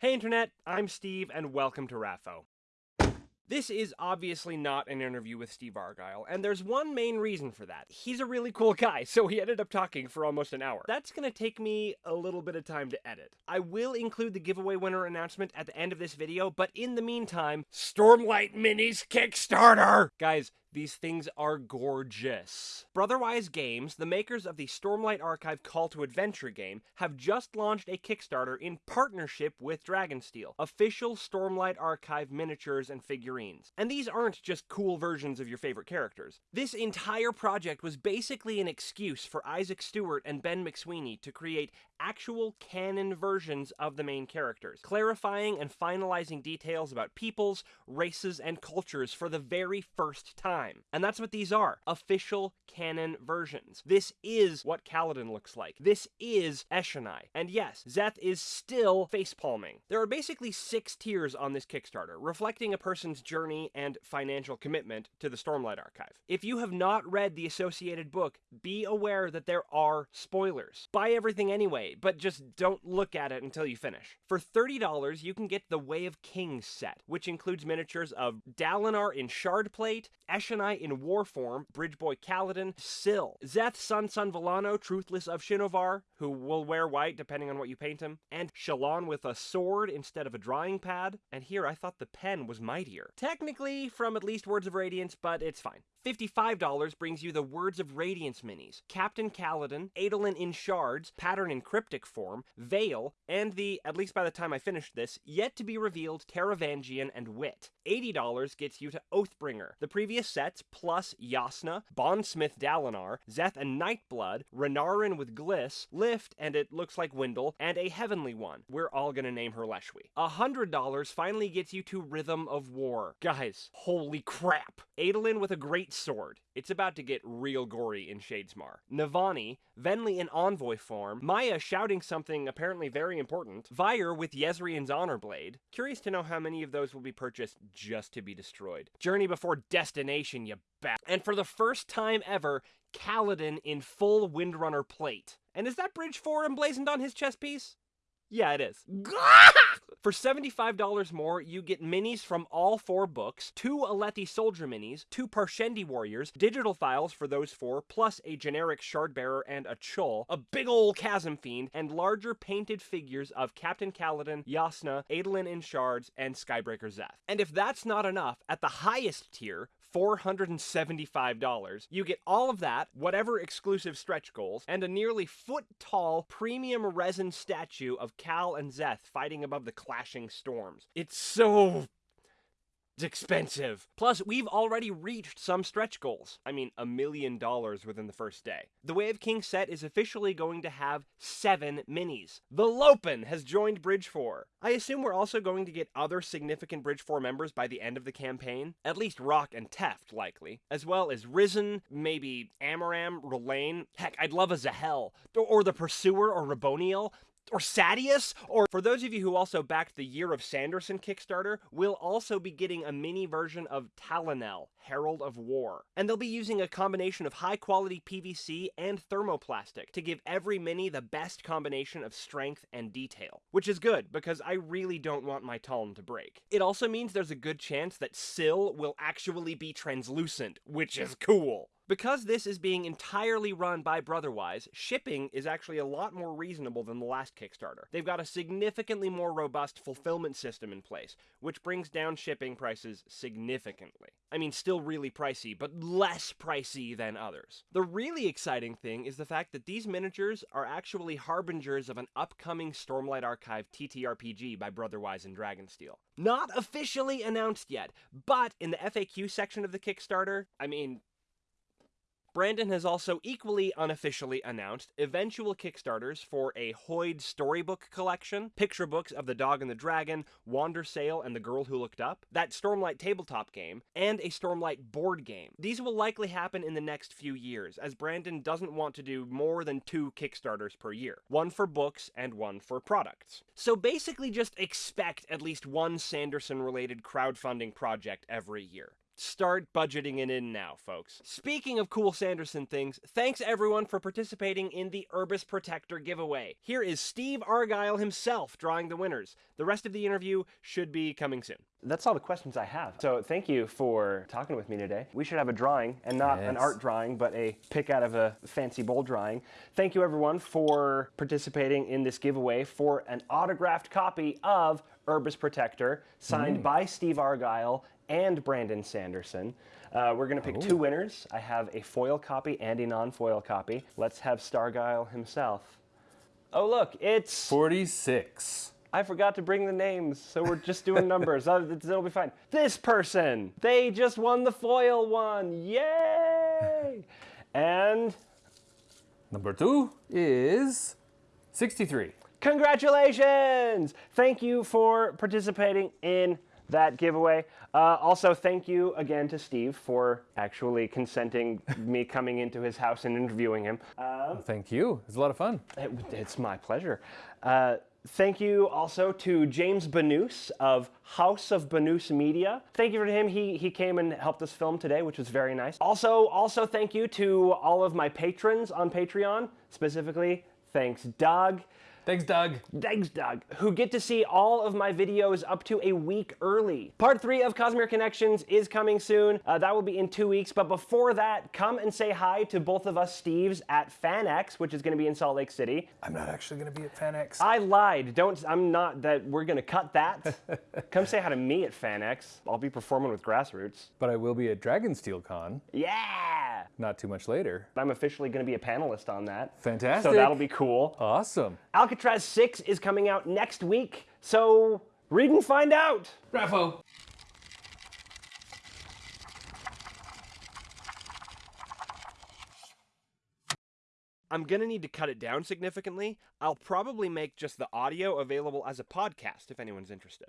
Hey Internet, I'm Steve, and welcome to RAFO. This is obviously not an interview with Steve Argyle, and there's one main reason for that. He's a really cool guy, so he ended up talking for almost an hour. That's gonna take me a little bit of time to edit. I will include the giveaway winner announcement at the end of this video, but in the meantime, Stormlight Minis Kickstarter! Guys, these things are gorgeous. Brotherwise Games, the makers of the Stormlight Archive Call to Adventure game, have just launched a Kickstarter in partnership with Dragonsteel, official Stormlight Archive miniatures and figurines. And these aren't just cool versions of your favorite characters. This entire project was basically an excuse for Isaac Stewart and Ben McSweeney to create actual canon versions of the main characters, clarifying and finalizing details about peoples, races, and cultures for the very first time. And that's what these are official canon versions. This is what Kaladin looks like. This is Eshonai. And yes, Szeth is still facepalming. There are basically six tiers on this Kickstarter, reflecting a person's journey and financial commitment to the Stormlight Archive. If you have not read the associated book, be aware that there are spoilers. Buy everything anyway, but just don't look at it until you finish. For $30, you can get the Way of Kings set, which includes miniatures of Dalinar in shard plate, Eshonai in war form, Bridgeboy Kaladin, Syl, Szeth-son-son-Vallano, Truthless of Shinovar, who will wear white depending on what you paint him, and Shallan with a sword instead of a drawing pad, and here I thought the pen was mightier. Technically from at least Words of Radiance, but it's fine. $55 brings you the Words of Radiance minis, Captain Kaladin, Adolin in shards, pattern in cryptic form, Veil, and the, at least by the time I finished this, yet to be revealed Taravangian and Wit. $80 gets you to Oathbringer, the previous sets plus Jasnah, Bondsmith Dalinar, Szeth and Nightblood, Renarin with Glys, Lift, and it looks like Wyndle, and a Heavenly one. We're all gonna name her Leshwi. $100 finally gets you to Rhythm of War. Guys, holy crap! Adolin with a great sword. It's about to get real gory in Shadesmar. Navani, Venli in envoy form, Maya shouting something apparently very important, Vyre with Jezrien's honor blade. Curious to know how many of those will be purchased just to be destroyed. Journey before destination, you bat. And for the first time ever, Kaladin in full Windrunner plate. And is that Bridge 4 emblazoned on his chest piece? Yeah, it is. For $75 more, you get minis from all four books, two Alethi Soldier minis, two Parshendi Warriors, digital files for those four, plus a generic Shardbearer and a Chull, a big ol' Chasm Fiend, and larger painted figures of Captain Kaladin, Jasnah, Adolin in Shards, and Skybreaker Szeth. And if that's not enough, at the highest tier, $475. You get all of that, whatever exclusive stretch goals, and a nearly foot tall premium resin statue of Kal and Szeth fighting above the clashing storms. It's so it's expensive. Plus, we've already reached some stretch goals. I mean, a million dollars within the first day. The Way of Kings set is officially going to have seven minis. The Lopen has joined Bridge 4. I assume we're also going to get other significant Bridge 4 members by the end of the campaign. At least Rock and Teft, likely. As well as Rysn, maybe Amaram, Rlain. Heck, I'd love a Zahel. Or the Pursuer or Raboniel or Sadeas, or for those of you who also backed the Year of Sanderson Kickstarter, we'll also be getting a mini version of Talenel, Herald of War. And they'll be using a combination of high quality PVC and thermoplastic to give every mini the best combination of strength and detail. Which is good, because I really don't want my Taln to break. It also means there's a good chance that Syl will actually be translucent, which is cool. Because this is being entirely run by Brotherwise, shipping is actually a lot more reasonable than the last Kickstarter. They've got a significantly more robust fulfillment system in place, which brings down shipping prices significantly. I mean, still really pricey, but less pricey than others. The really exciting thing is the fact that these miniatures are actually harbingers of an upcoming Stormlight Archive TTRPG by Brotherwise and Dragonsteel. Not officially announced yet, but in the FAQ section of the Kickstarter, I mean, Brandon has also equally unofficially announced eventual Kickstarters for a Hoid storybook collection, picture books of The Dog and the Dragon, Wandersail and the Girl Who Looked Up, that Stormlight tabletop game, and a Stormlight board game. These will likely happen in the next few years, as Brandon doesn't want to do more than two Kickstarters per year, one for books and one for products. So basically just expect at least one Sanderson related crowdfunding project every year. Start budgeting it in now, folks. Speaking of cool Sanderson things, thanks everyone for participating in the Urbis Protector giveaway. Here is Steve Argyle himself drawing the winners. The rest of the interview should be coming soon. That's all the questions I have. So thank you for talking with me today. We should have a drawing, and not an art drawing, but a pick out of a fancy bowl drawing. Thank you everyone for participating in this giveaway for an autographed copy of Urbis Protector, signed by Steve Argyle and Brandon Sanderson. Uh, we're going to pick two winners. I have a foil copy and a non-foil copy. Let's have Stargyle himself. Oh look, it's 46. I forgot to bring the names, so we're just doing numbers. it'll be fine. This person, they just won the foil one. Yay! And Number two is 63. Congratulations! Thank you for participating in that giveaway. Uh, also, thank you again to Steve for actually consenting me coming into his house and interviewing him. Uh, Thank you. It's a lot of fun. It- it's my pleasure. Uh, thank you also to James Banus of House of Banus Media. Thank you for him. He he came and helped us film today, which was very nice. Also, also thank you to all of my patrons on Patreon. Specifically, thanks Doug. Thanks, Doug. Thanks, Doug, who get to see all of my videos up to a week early. Part three of Cosmere Connections is coming soon. Uh, that will be in two weeks. But before that, come and say hi to both of us Steves at FanX, which is going to be in Salt Lake City. I'm not actually going to be at FanX. I lied. Don't. I'm not. That we're gonna cut that. Come say hi to me at FanX. I'll be performing with Grassroots. but I will be at Dragonsteel Con Yeah. Not too much later. I'm officially gonna be a panelist on that. Fantastic. So that'll be cool. Awesome. Alcatraz 6 is coming out next week. So read and find out. Bravo. I'm gonna need to cut it down significantly. I'll probably make just the audio available as a podcast if anyone's interested.